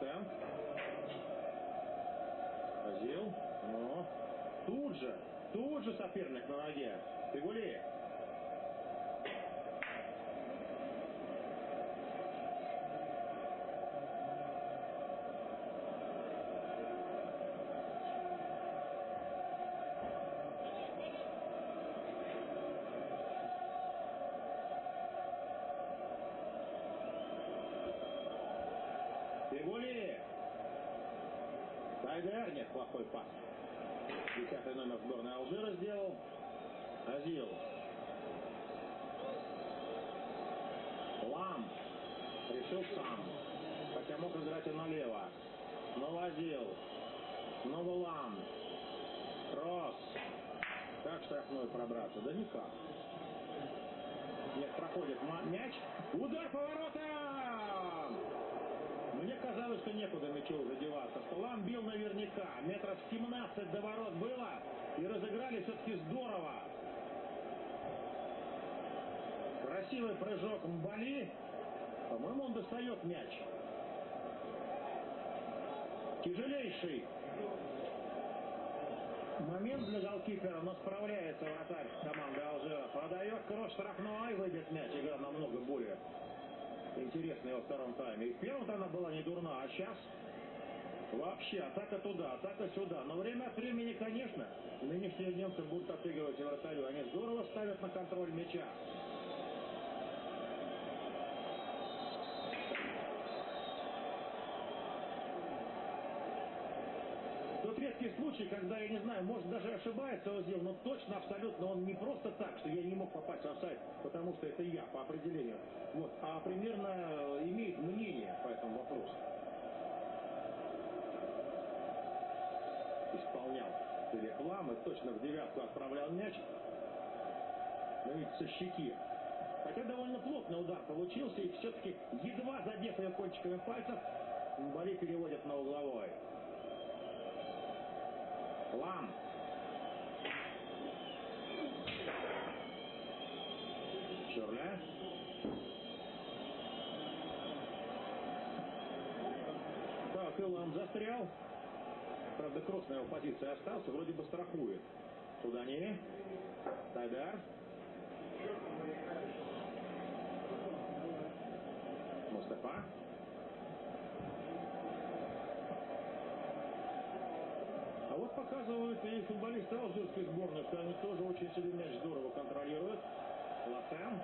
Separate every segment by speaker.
Speaker 1: Латен. Азил. Но. Тут же, тут же соперник на ноге. Фигули. Тайдер, нет, плохой пас. Десятый номер сборной Алжира сделал. Азил. Лам. Решил сам. Хотя мог играть и налево. Снова Азил. Снова Лам. Кросс. Как штрафной пробраться? Да никак. Нет, проходит мяч. Удар поворота! Казалось, что некуда мячу уже деваться. Что Лам бил наверняка. Метров 17 до ворот было. И разыграли все-таки здорово. Красивый прыжок Мбали. По-моему, он достает мяч. Тяжелейший момент для голкипера, но справляется вратарь команды Алжира. Продает кросс штрафной, выбит мяч. Игра намного более интересная во втором тайме. И в первом она была не дурна, а сейчас вообще атака туда, атака сюда. Но время от времени, конечно, нынешние немцы будут отыгрывать вратарю. Они здорово ставят на контроль мяча. Случай, когда, я не знаю, может даже ошибается Озил, но точно, абсолютно он не просто так, что я не мог попасть в офсайд, потому что это я по определению. Вот, а примерно э, имеет мнение по этому вопросу. Исполнял и точно в девятку отправлял мяч. Но ведь со щеки. Хотя довольно плотный удар получился, и все-таки едва задев ее кончиками пальцев, Бали переводит на угловой. Лам. Шурля. Так, и Лам застрял. Правда, кросс на его позиции остался, вроде бы страхует. Туда не. Тайдар. Мустафа. Показывают и футболисты алжирской сборной, что они тоже очень себе мяч здорово контролируют. Латен.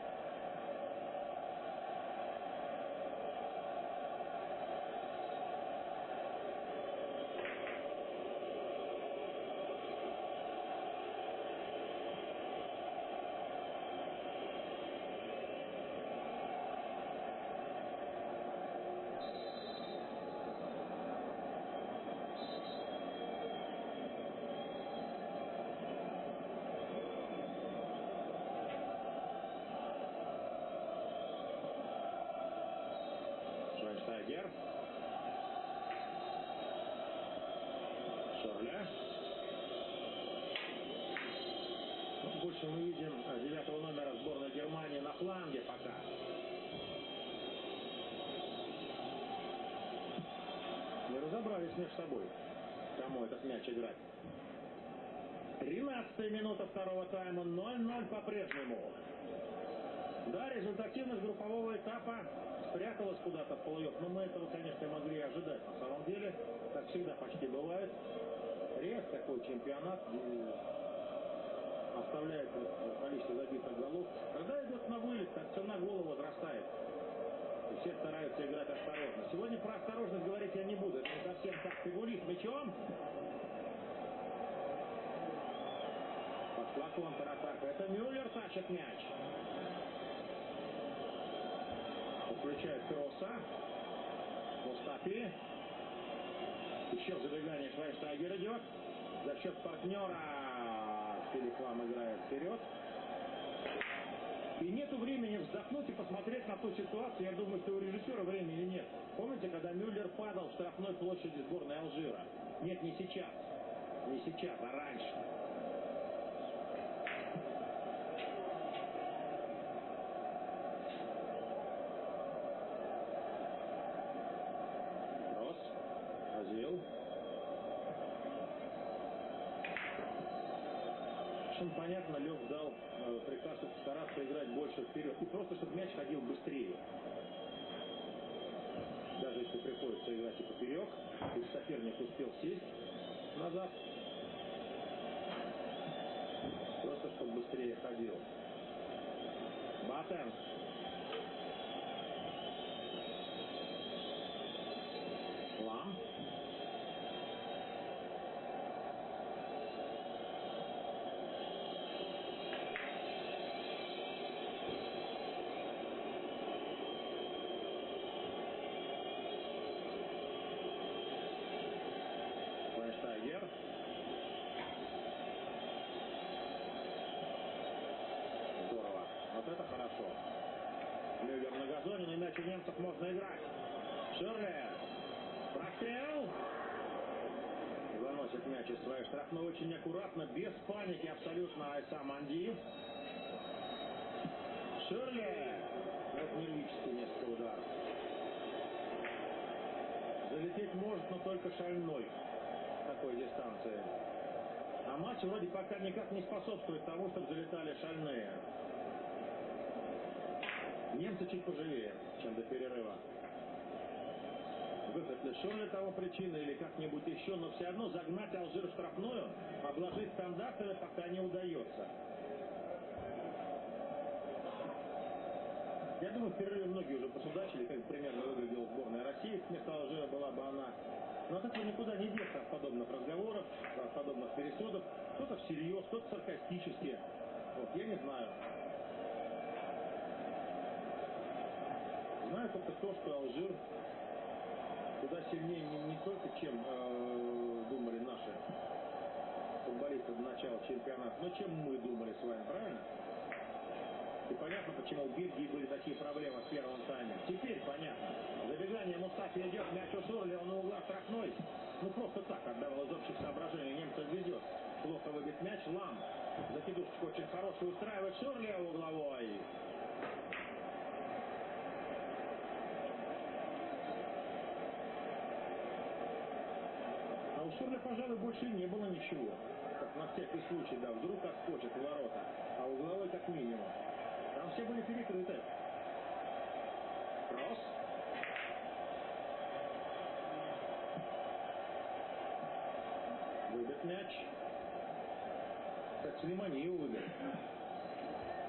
Speaker 1: Шагер. Шорля. Ну, больше мы видим девятого номера сборной Германии на фланге пока. Не разобрались между собой, кому этот мяч играть. 13 минута второго тайма, 0-0 по-прежнему. Да, результативность группового этапа спряталась куда-то в плей-офф, но мы этого, конечно, могли ожидать. На самом деле, как всегда почти бывает, редко такой чемпионат оставляет количество забитых голов. Когда идет на вылет, так цена гола возрастает. И все стараются играть осторожно. Сегодня про осторожность говорить я не буду. Это не совсем так. Фигурист мячом. Пошла контратака. Это Мюллер тащит мяч включает кросса. Мустафи. Еще забегание Швайнштайгер идет. За счет партнера Филипп Лам играет вперед. И нету времени вздохнуть и посмотреть на ту ситуацию. Я думаю, что у режиссера времени нет. Помните, когда Мюллер падал в штрафной площади сборной Алжира? Нет, не сейчас. Не сейчас, а раньше. Кросс. Нашим, понятно, Лев дал э, приказ стараться играть больше вперед. И просто, чтобы мяч ходил быстрее. Даже если приходится играть и поперек, и соперник успел сесть назад, просто чтобы быстрее ходил. Батенс. Лам. Швайнштайгер. Здорово. Вот это хорошо. Мюллер на газоне, у немцев можно играть. Ширли. Прострел. Выносит мяч из своей штрафной очень аккуратно, без паники абсолютно Айса Манди. Ширли. Вот нервический несколько ударов. Залететь может, но только шальной такой дистанции. А матч вроде пока никак не способствует тому, чтобы залетали шальные. Немцы чуть поживее, чем до перерыва. Выход лишен ли того причины или как-нибудь еще, но все равно загнать Алжир в штрафную, обложить стандартами пока не удается. Я думаю, в многие уже посудачили, как примерно выглядела сборная России. Вместо Алжира была бы она. Но от этого никуда не деться от подобных разговоров, от подобных пересудов. Кто-то всерьез, кто-то саркастически. Вот, я не знаю. Знаю только то, что Алжир куда сильнее не, не только, чем э, думали наши футболисты до начала чемпионата, но чем мы думали с вами, правильно? Понятно, почему у Бельгии были такие проблемы в первом тайме. Теперь понятно. Забегание Мустафи идет, мяч у Шурли, он у угла штрафной. Ну просто так отдавал из общих соображений. Немцев везет. Плохо выбит мяч. Лам. Закидушечку очень хорошую устраивает Шурли угловой. А у Шурля, пожалуй, больше не было ничего. Так на всякий случай, да, вдруг отскочит ворота. А угловой как минимум. Там все были перекрыты. Кросс. Выбит мяч. Так, Слиманиев выбил.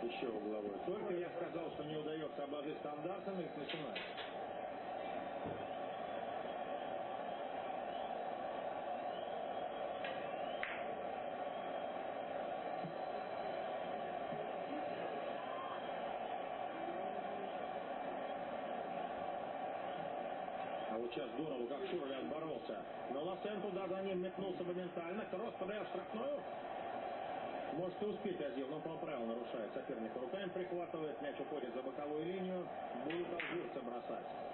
Speaker 1: Еще угловой. Только я сказал, что не удается обложить стандартами, их начинает. А вот сейчас здорово, как Шурли отборолся. Но Лассен туда за ним метнулся моментально. Кросс подает штрафную. Может и успеть Азил, но по правилу нарушает. Соперника руками прихватывает. Мяч уходит за боковую линию. Будут алжирцы бросать.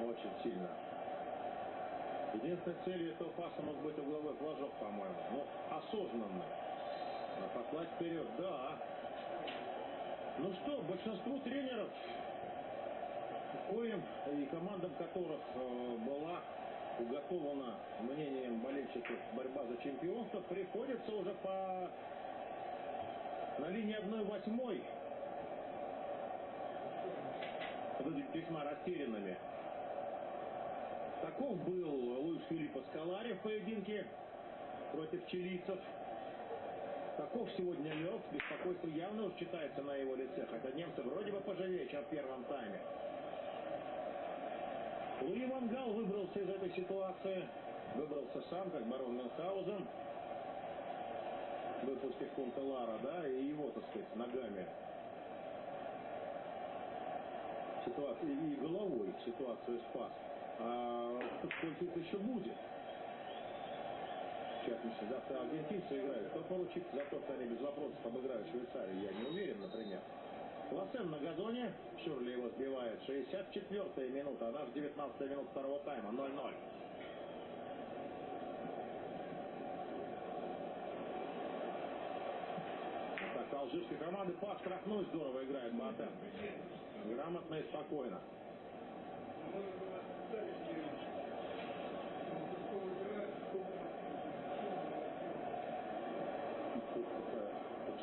Speaker 1: Очень сильно. Единственной целью этого паса мог быть угловой флажок, по-моему. Ну, осознанно. А послать вперед, да. Ну что, большинству тренеров, коим и командам которых э, была уготована мнением болельщиков борьба за чемпионство, приходится уже по на линии 1-8 выглядеть весьма растерянными. Таков был Луис Филиппо Скалари в поединке против чилийцев. Таков сегодня Лев. Беспокойство явно уж читается на его лице. Хотя немцы вроде бы поживее, чем в первом тайме. Луи Вангал выбрался из этой ситуации. Выбрался сам, как барон Мюнхгаузен. Выпустив Кунтелара, да, и его, так сказать, ногами. Ситуацию, и головой ситуацию спас. А их еще будет? В частности, завтра аргентинцы играют. Кто получит что они без вопросов обыграют Швейцарию, я не уверен, например. Лассен на газоне. Шурли его сбивает. 64-я минута. А наш 19 минут второго тайма. 0-0. Так, алжирской команды по штрафной здорово играет Батен. Грамотно и спокойно.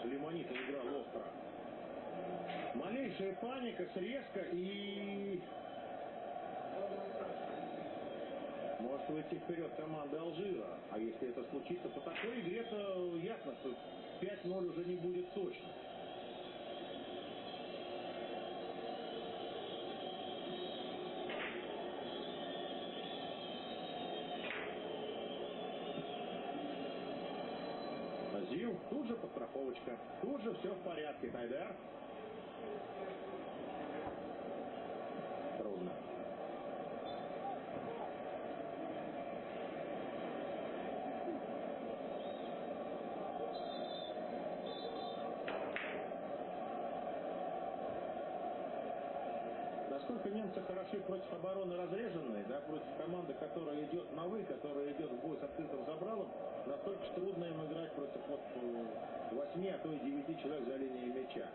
Speaker 1: Лимонита играл остро. Малейшая паника, срезка и... Может выйти вперед команда Алжира. А если это случится, по такой игре, то ясно, что 5-0 уже не будет точно. Зил, тут же подстраховочка, тут же все в порядке, Тайдер. Трудно. Насколько немцы хороши против обороны разреженной, да, против команды, которая идет на вы, которая идет в бой с открытым забралом, настолько трудно им играть против вот 8, а то и 9 человек за линией мяча.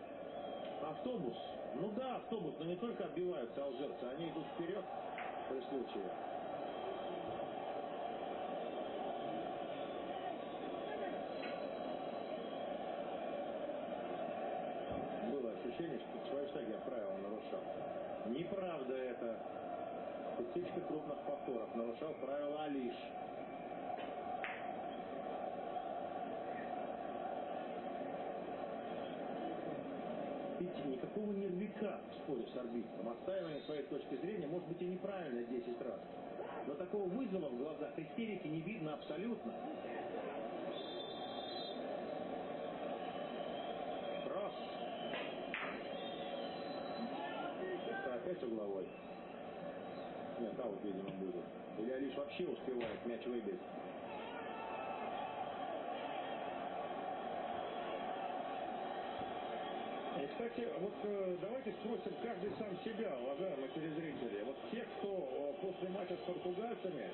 Speaker 1: Автобус. Ну да, автобус, но не только отбиваются алжирцы, они идут вперед при случае. Было ощущение, что Швайштаги правила нарушал. Неправда это. Кусечка крупных повторов. Нарушал правила Алиш. Видите, никакого нервика в споре с арбитром. Отстаивание своей точки зрения может быть и неправильно 10 раз. Но такого вызова в глазах истерики не видно абсолютно. Кросс. Это опять угловой. Нет, аут, видимо, будет. Или Алиш вообще успевает мяч выбить. И, кстати, вот э, давайте спросим каждый сам себя, уважаемые телезрители. Вот те, кто э, после матча с португальцами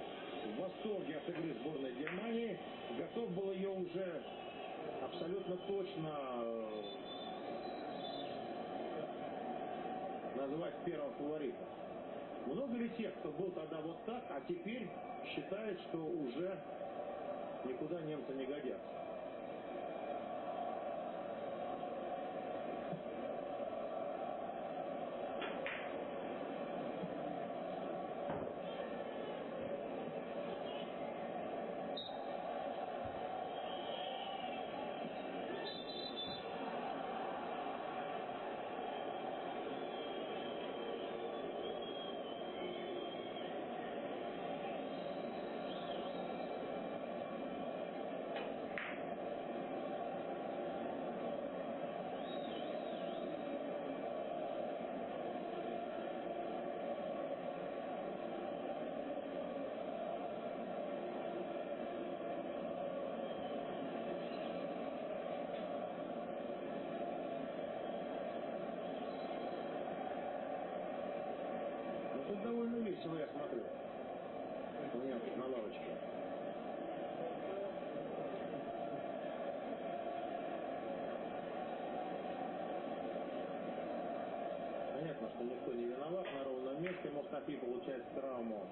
Speaker 1: в восторге от игры сборной Германии, готов был ее уже абсолютно точно назвать первым фаворитом. Много ли тех, кто был тогда вот так, а теперь считает, что уже никуда немцы не годятся? Ну, тут довольно весело, я смотрю. У немцев на лавочке. Понятно, никто не виноват. На ровном месте Мустафи получает травму.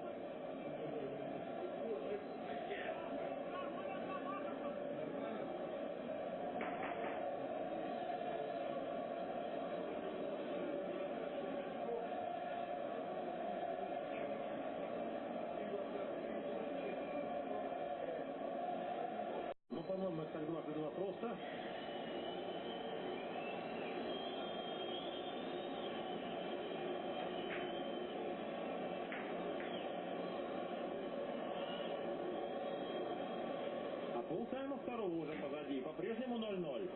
Speaker 1: Ну, по-моему, это так дважды просто. Полтайма второго уже позади. По-прежнему 0-0.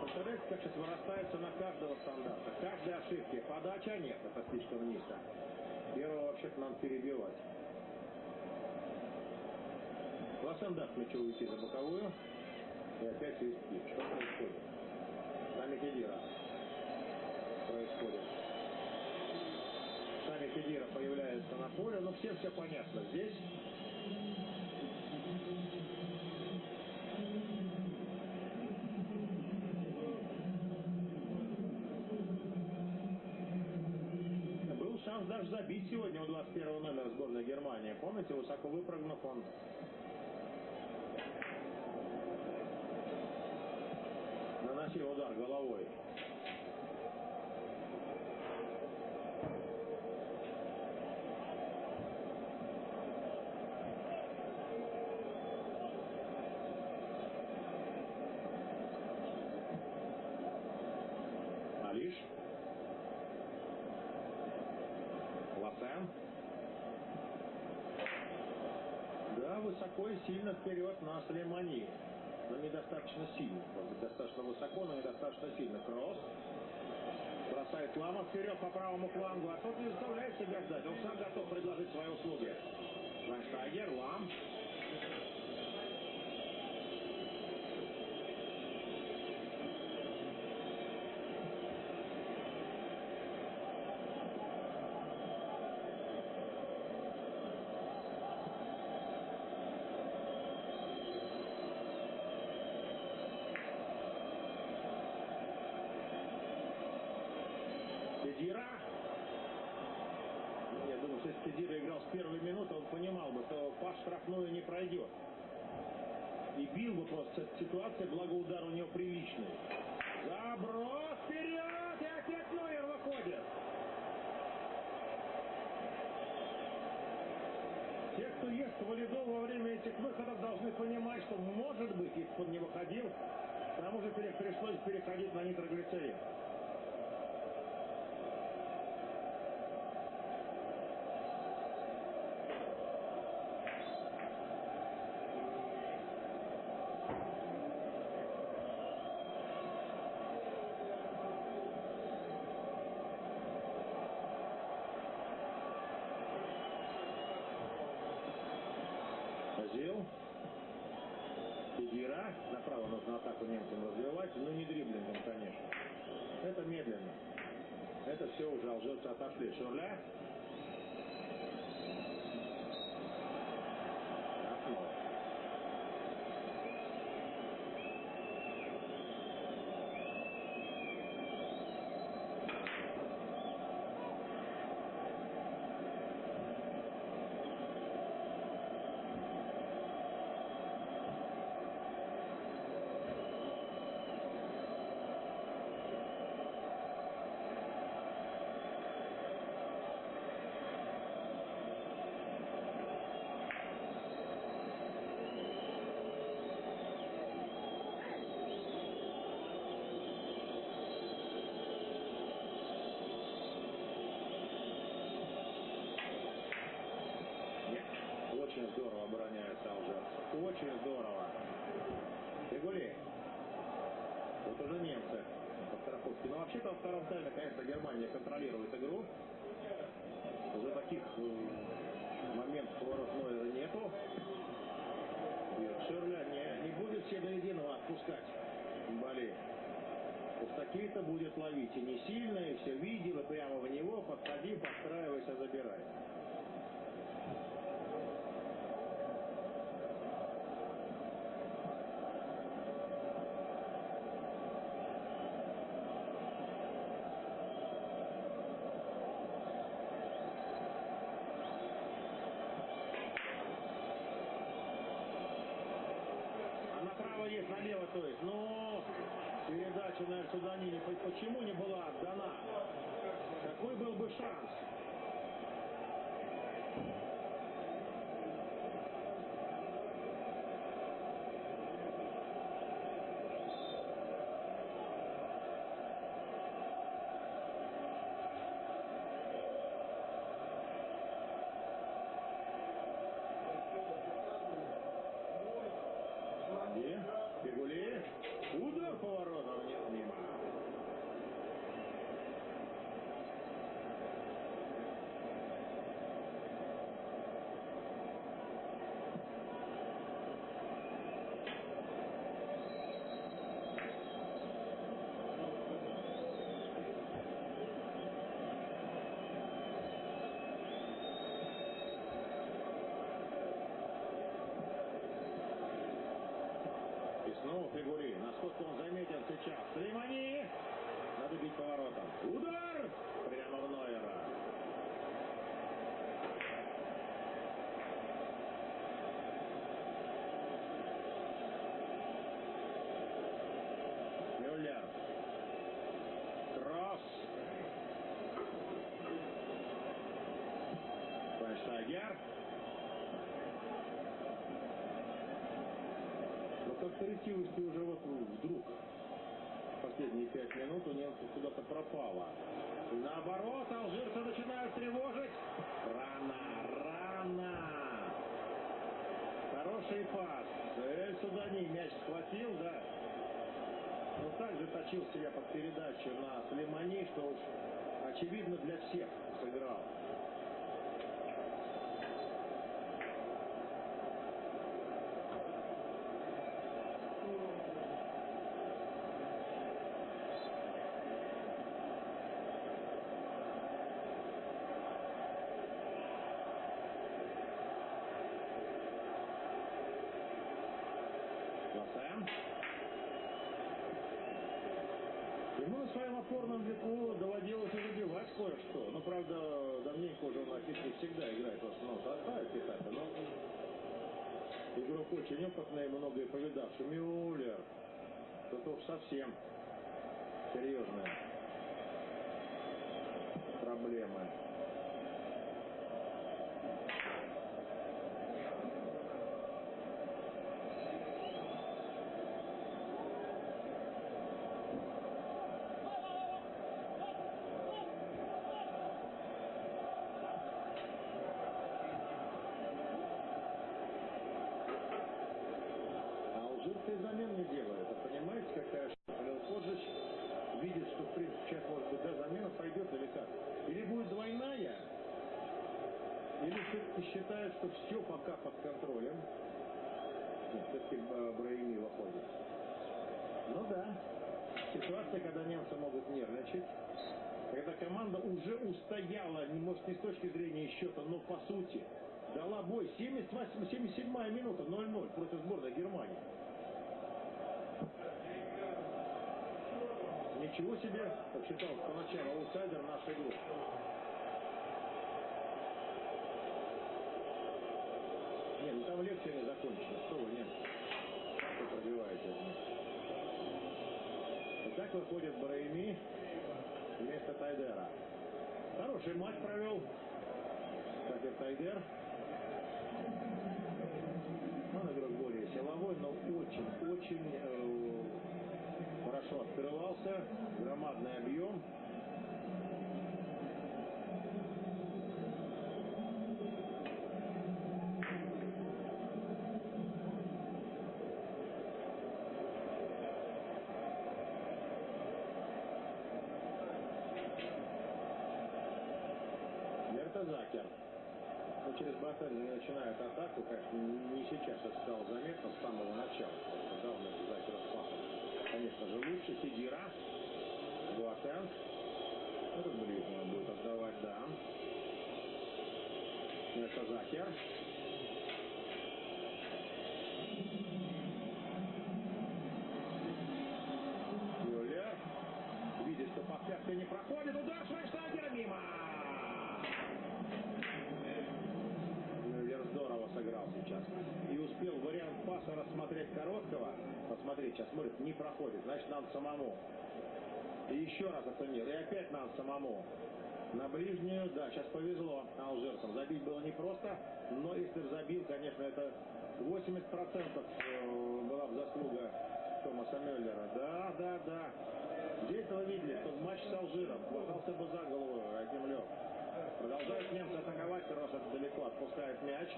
Speaker 1: Представляете, как сейчас вырастается на каждого стандарта. Каждой ошибки. Подача нет, это слишком низко. Первого вообще-то надо перебивать. Лосен даст мячу уйти за боковую. И опять свистки. Что происходит? Сами Кедира. Происходит. Сами Кедира появляется на поле. Ну, всем все понятно. Здесь Германии. Помните, высоко выпрыгнув он наносил удар головой. Алиш. Лосен. Да, высоко и сильно вперед на Слемани. Но недостаточно сильно. Может достаточно высоко, но недостаточно сильно. Кросс. Бросает Лама вперед по правому флангу. А тот не заставляет себя ждать. Он сам готов предложить свои услуги. Швайнштайгер, Лам. Кедира. Я думаю, что если Кедира играл с первой минуты, он понимал бы, что пас штрафную не пройдет. Бил бы просто с этой ситуации, благо удар у него приличный. Заброс вперед! И опять Нойер выходит. Те, кто ест валидол во время этих выходов, должны понимать, что может быть, если бы он не выходил, тому же пришлось переходить на нитроглицерин. Азил. Кедира. Направо нужно атаку немцам развивать, но не дриблингом, конечно. Это медленно. Это все уже алжирцы отошли. Шурля. Окно. Нет. Очень здорово обороняются алжирцы. Очень здорово. Фигули. Вот уже немцы по страховке. Но вообще-то во втором тайме, конечно, Германия контролирует игру. Уже таких э, моментов поворот Нойера нету. Шерля не, не будет все до единого отпускать Бали. То есть такие-то будет ловить. И не сильно, и все видел, и прямо в него подходи, подстраивайся, забирай. А есть, налево то есть. Но передача на Эльсуданини почему не была отдана? Какой был бы шанс?
Speaker 2: Сейчас. Слеймани! Надо бить поворотом. Удар! Прямо в Нойера. Мюллер. Кросс. Швайнштайгер.
Speaker 1: Но как-то ретивость уже вот вдруг последние пять минут у немцев куда-то пропала.
Speaker 2: И наоборот, алжирцы начинают тревожить. Рано, рано. Хороший пас. Эль Судани мяч схватил, да. Но так же точил себя под передачу на Слемани, что уж очевидно для всех сыграл. Лассен.
Speaker 1: Ему на своем опорном веку доводилось и забивать кое-что. Ну, правда, уже он не всегда играет в основном составе Питата, но игрок очень опытный, многое повидавший. Мюллер. Тут уж совсем серьезная проблема. А алжирцы и замен не делают. А понимаете, какая штука? Лео Коджич видит, что, в принципе, сейчас, может быть, да, замена пойдет или как. Или будет двойная, или все-таки считает, что все пока под контролем. Все-таки Браими выходит. Ну да, ситуация, когда немцы могут нервничать, когда команда уже устояла, может не с точки зрения счета, но по сути, дала бой. 78, 77 минута, 0-0 против сборной Германии. Ничего себе, посчитал поначалу аутсайдер нашей группы. Не, ну не закончена. Что вы? Как вы пробиваете? Итак, выходит Браими вместо Тайдера. Хороший матч провел. Кстати, Тайдер. Он игрок более силовой, но очень-очень э, хорошо открывался. Громадный объем. Мертазакер. Ну, через Батарь начинают атаку, конечно, не сейчас это стало заметно, с самого начала. Просто дал Мертазакер пасом. Конечно же, лучше Сидира. Буатен. Этот ближнего будет отдавать, да. Мертазакер. Мюллер. Видит, что подпятка не проходит. Удар Швайнштайгера мимо. Мюллер здорово сыграл сейчас. И успел паса рассмотреть короткого. Посмотреть, сейчас смотрит, не проходит. Значит, надо самому. И еще раз оценил. И опять надо самому. На ближнюю, да, сейчас повезло алжирцам. Забить было непросто, но если бы забил, конечно, это 80% э, была бы заслуга Томаса Мюллера. Да, да, да. Здесь вы видели, что матч с Алжиром хватался бы за голову лег. Продолжают немцы атаковать, Роша далеко отпускает мяч.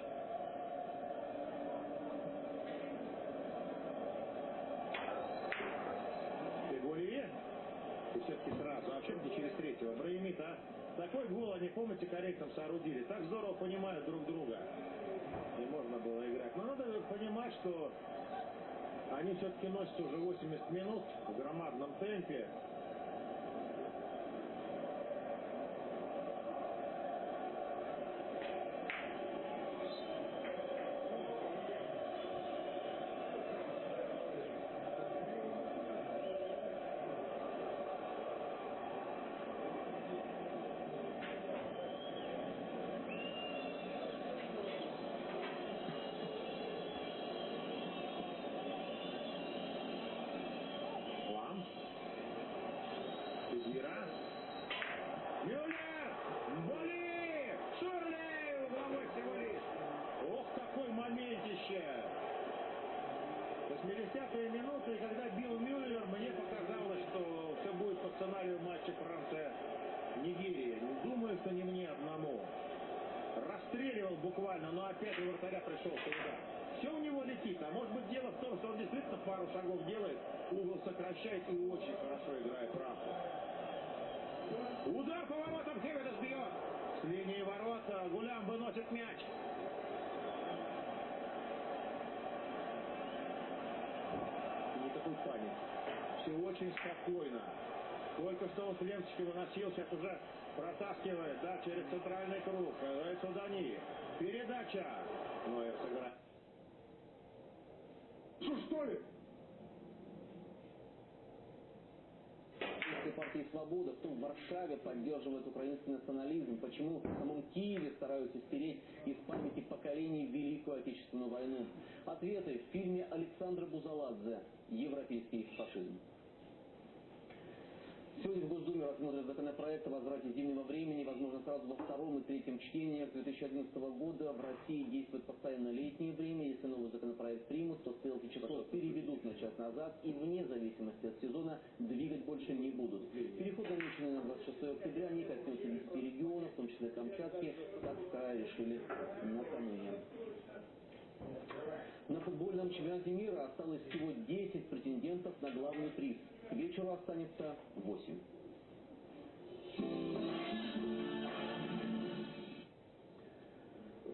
Speaker 1: Фигури. И все-таки сразу, а чем не через третьего? Браимит, а? Такой гол они, помните, корейцам соорудили. Так здорово понимают друг друга. Не можно было играть. Но надо понимать, что они все-таки носят уже 80 минут в громадном темпе. Мюллер! Боли! Шурли! Угловой всего лишь! Ох, какой моментище! 80-е минуты, и когда бил Мюллер, мне показалось, что все будет по сценарию матча Франция-Нигерия. Думаю, что не мне одному. Расстреливал буквально, но опять у вратаря пришелся удар. Все у него летит, а может быть дело в том, что он действительно пару шагов делает, угол сокращает и очень хорошо играет рамку. Удар по воротам Хеведес бьет. С линии ворота Гулям выносит мяч. Паники. Все очень спокойно. Только что он с ленточки выносил, сейчас уже протаскивает, да, через центральный круг. Это Дани. Передача. Нойер сыграет.
Speaker 3: Что, что ли?
Speaker 4: «Свобода», в Варшаве поддерживает украинский национализм, почему в самом Киеве стараются стереть из памяти поколений Великую Отечественную войну. Ответы в фильме Александра Бузаладзе «Европейский фашизм». Сегодня в Госдуме рассмотрят законопроект о возврате зимнего времени, возможно, сразу во втором и третьем чтениях. С 2011 года в России действует постоянно летнее время. Если новый законопроект примут, то стрелки часов переведут на час назад и вне зависимости от сезона двигать больше не будут. Переход намеченный на 26 октября не коснется 10 регионов, в том числе Камчатки. Так в крае решили накануне. На футбольном чемпионате мира осталось всего 10 претендентов на главный приз. К вечеру останется 8.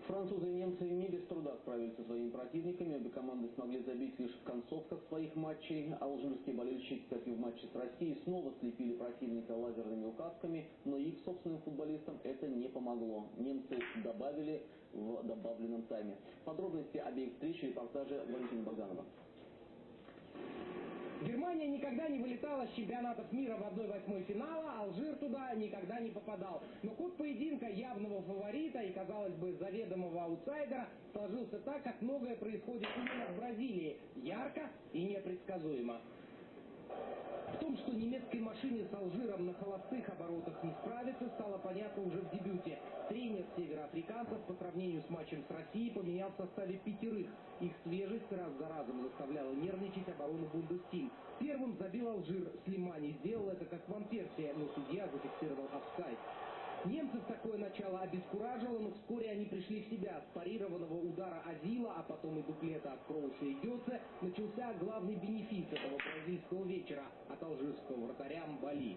Speaker 4: Французы и немцы не без труда справились со своими противниками. Обе команды смогли забить лишь в концовках своих матчей. Алжирские болельщики, как и в матче с Россией, снова слепили противника лазерными указками, но их собственным футболистам это не помогло. Немцы добавили в добавленном тайме. Подробности обеих встреч репортажа Валентина Богданова.
Speaker 5: Германия никогда не вылетала с чемпионатов мира в 1-8 финала, Алжир туда никогда не попадал. Но ход поединка явного фаворита и, казалось бы, заведомого аутсайдера сложился так, как многое происходит именно в Бразилии. Ярко и непредсказуемо. В том, что немецкой машине с Алжиром на холостых оборотах не справится, стало понятно уже в дебюте. Тренер североафриканцев по сравнению с матчем с Россией поменял в составе пятерых. Их свежесть раз за разом заставляла нервничать оборону Бундестим. Первым забил Алжир. Слимани сделал это как Ван Персия, но судья зафиксировал офсайд. Немцев такое начало обескуражило, но вскоре они пришли в себя. С парированного удара Азила, а потом и дуплета от Кроуша и Гетце начался главный бенефис этого бразильского вечера от алжирского вратаря Мбали.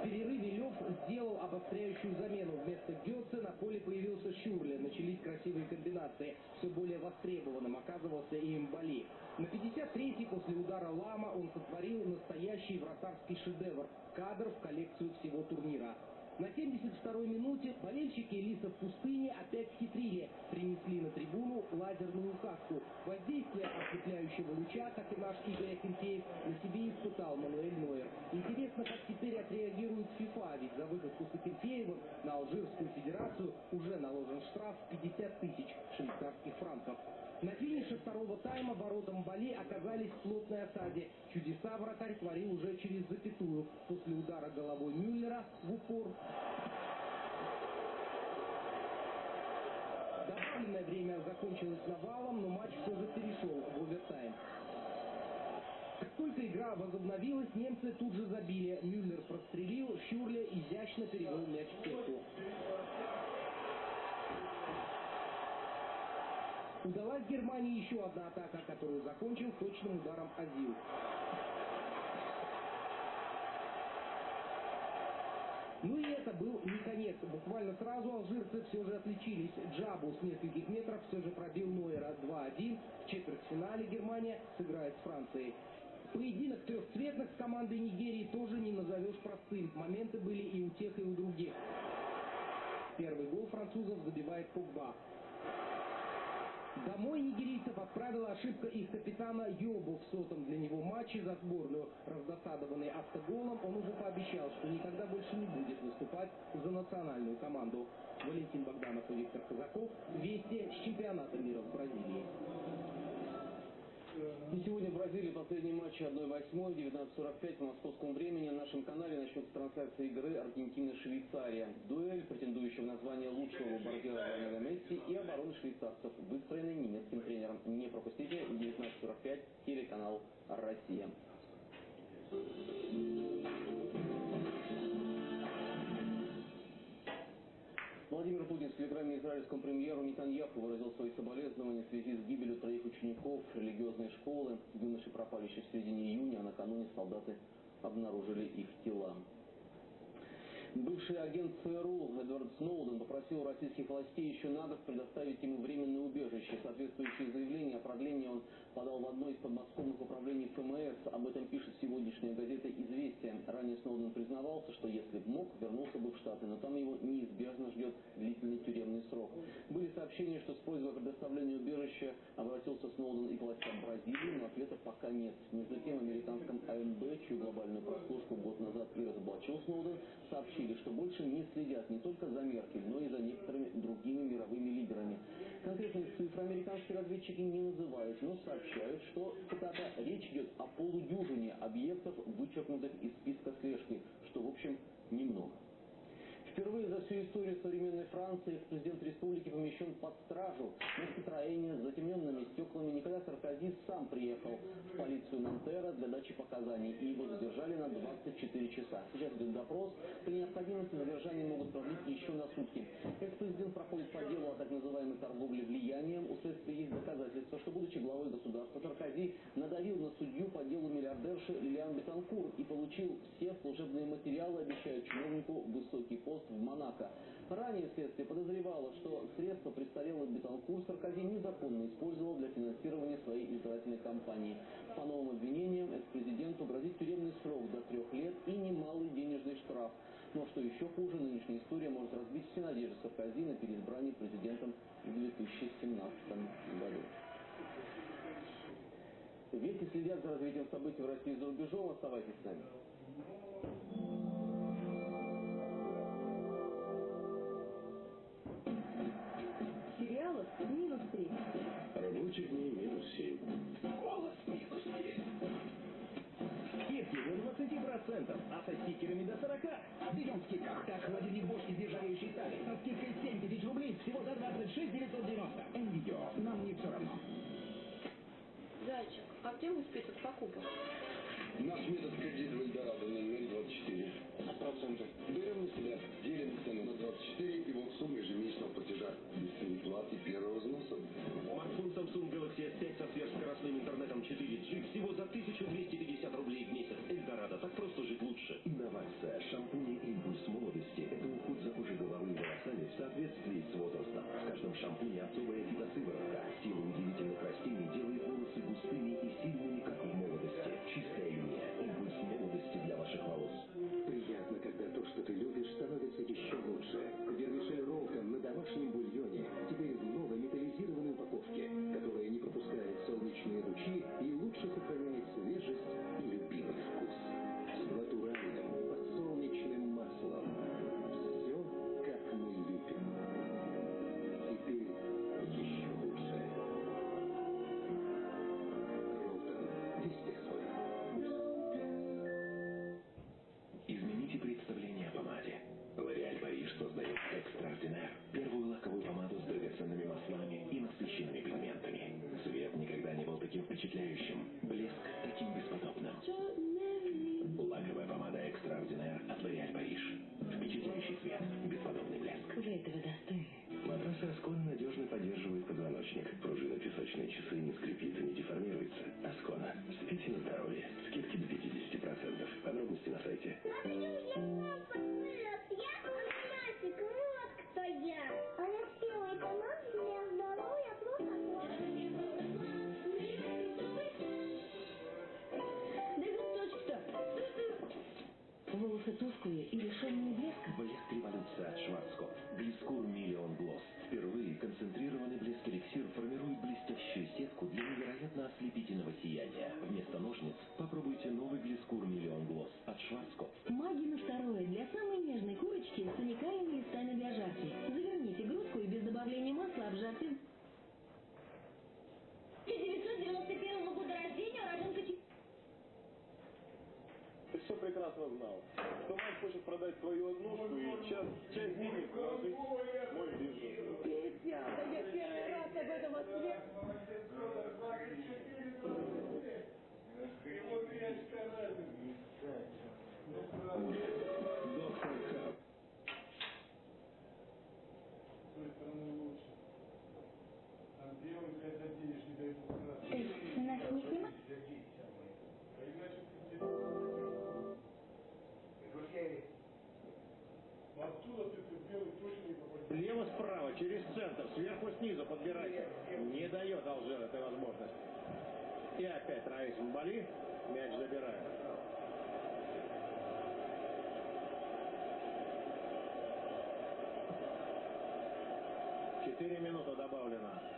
Speaker 5: В перерыве Лев сделал обостряющую замену. Вместо Гетце на поле появился Шюрле. Начались красивые комбинации. Все более востребованным оказывался и Мбали. На 53-й после удара Лама он сотворил настоящий вратарский шедевр. Кадр в коллекцию всего турнира. На 72-й минуте болельщики Элиса в пустыне опять хитрили. Принесли на трибуну лазерную указку. Воздействие ослепляющего луча, как и наш Игорь Акинфеев, на себе испытал Мануэль Нойер. Интересно, как теперь отреагирует ФИФА, ведь за выходку с Акинфеевым на Алжирскую Федерацию уже наложен штраф 50 тысяч швейцарских франков. На финише второго тайма воротам Бали оказались в плотной осаде. Чудеса вратарь творил уже через запятую. После удара головой Мюллера в упор. Добавленное время закончилось навалом, но матч все же перешел в овертайм. Как только игра возобновилась, немцы тут же забили. Мюллер прострелил, Шюрле изящно перевел мяч в сетку. Удалась Германии еще одна атака, которую закончил точным ударом Азил. Ну и это был не конец. Буквально сразу алжирцы все же отличились. Джабу с нескольких метров все же пробил Нойера 2-1. В четвертьфинале Германия сыграет с Францией. Поединок трехцветных с командой Нигерии тоже не назовешь простым. Моменты были и у тех, и у других. Первый гол французов забивает Погба. Домой нигерийцев отправила ошибка их капитана Йобу в сотом для него матче за сборную. Раздосадованный автоголом, он уже пообещал, что никогда больше не будет выступать за национальную команду. Валентин Богданов и Виктор Казаков. Вести с чемпионата мира в Бразилии.
Speaker 4: И сегодня в Бразилии последний матч 1-8, 19.45 по московскому времени. На нашем канале начнется трансляция игры Аргентина-Швейцария. Дуэль, претендующего на звание лучшего бомбардира Лионеля Месси и обороны швейцарцев, выстроенной немецким тренером. Не пропустите, 19.45, телеканал «Россия». Владимир Путин в телеграмме израильскому премьеру Нетаньяху выразил свои соболезнования в связи с гибелью троих учеников религиозной школы. Юноши пропали еще в середине июня, а накануне солдаты обнаружили их тела. Бывший агент ЦРУ Эдвард Сноуден попросил российских властей еще на предоставить ему временное убежище. Соответствующее заявление о продлении он подал в одно из подмосковных управлений ФМС. Об этом пишет сегодняшняя газета «Известия». Ранее Сноуден признавался, что если бы мог, вернулся бы в Штаты, но там его неизбежно ждет длительный тюремный срок. Были сообщения, что с просьбой о предоставлении убежища обратился Сноуден и к властям Бразилии, но ответа пока нет. Между тем, американском АМБ, чью глобальную прослушку год назад и разоблачил Сноуден, сообщили, что больше не следят не только за Меркель, но и за некоторыми другими мировыми лидерами. Конкретные цифры американские разведчики не называют, но сообщают, что, цитата, речь идет о полудюжине объектов, вычеркнутых из списка слежки, что, в общем, немного. Впервые за всю историю современной Франции президент республики помещен под стражу на Citroёне с затемненными стеклами. Никогда Саркози сам приехал в полицию Нантера для дачи показаний, и его задержали на 24 часа. Сейчас идет допрос. При необходимости задержание могут продлить еще на сутки. Экс-президент проходит по делу о так называемой торговле влиянием. У следствия есть доказательства, что, будучи главой государства, Саркози надавил на судью миллиардерши Лилиан Бетанкур и получил все служебные материалы, обещая чиновнику высокий пост в Монако. Ранее следствие подозревало, что средства престарелый Бетанкур Саркози незаконно использовал для финансирования своей избирательной кампании. По новым обвинениям экс-президенту грозит тюремный срок до трех лет и немалый денежный штраф. Но что еще хуже, нынешняя история может разбить все надежды Саркози на переизбрание президентом в 2017 году. Вести следят за развитием событий в России и за рубежом. Оставайтесь с нами.
Speaker 3: минус 3.
Speaker 6: Рабочих дней минус 7. Голос минус 10.
Speaker 7: Скидки до 20%, а со стикерами до 40. Берем в скидках. Как холодильник Bosch из нержавеющей стали. Со скидкой 7 тысяч рублей всего за 26 990. М-видео. Нам не все равно.
Speaker 3: Зайчик, а где вы список покупок?
Speaker 6: Наш метод кредита в Эльдорадо на номере 24. А проценты? Берем на себя, делим цену на 24 и вот сумма ежемесячного платежа. Без переплаты первого взноса.
Speaker 7: Смартфон Samsung Galaxy S5 со сверхскоростным интернетом 4G всего за 1250 рублей в месяц. Эльдорадо. Так просто жить лучше.
Speaker 8: Инновация. Шампунь «Импульс молодости» – это уход за кожей головы и волосами в соответствии с возрастом. В каждом шампуне особая фитосыворотка. Сила удивительных Волосы
Speaker 3: тусклые и лишенные блеска.
Speaker 8: Блеск революция от Шварцкопф. Глискур Миллион Глосс. Впервые концентрированный блеск эликсир формирует блестящую сетку для невероятно ослепительного сияния. Вместо ножниц попробуйте новый Глискур Миллион Глосс от Шварцкопф.
Speaker 3: Маги на второе для самой нежной курочки с уникальными листами для жарки.
Speaker 9: Прекрасно знал, что мать хочет продать свою однушку и часть, часть денег вложить в мой бизнес.
Speaker 3: Петя, да я первый раз об этом осве...
Speaker 10: Доктор Хаб.
Speaker 1: Сверху-снизу подбирайте. Не дает Алжир этой возможности. И опять Раис Мбали мяч забирает. Четыре минуты добавлено.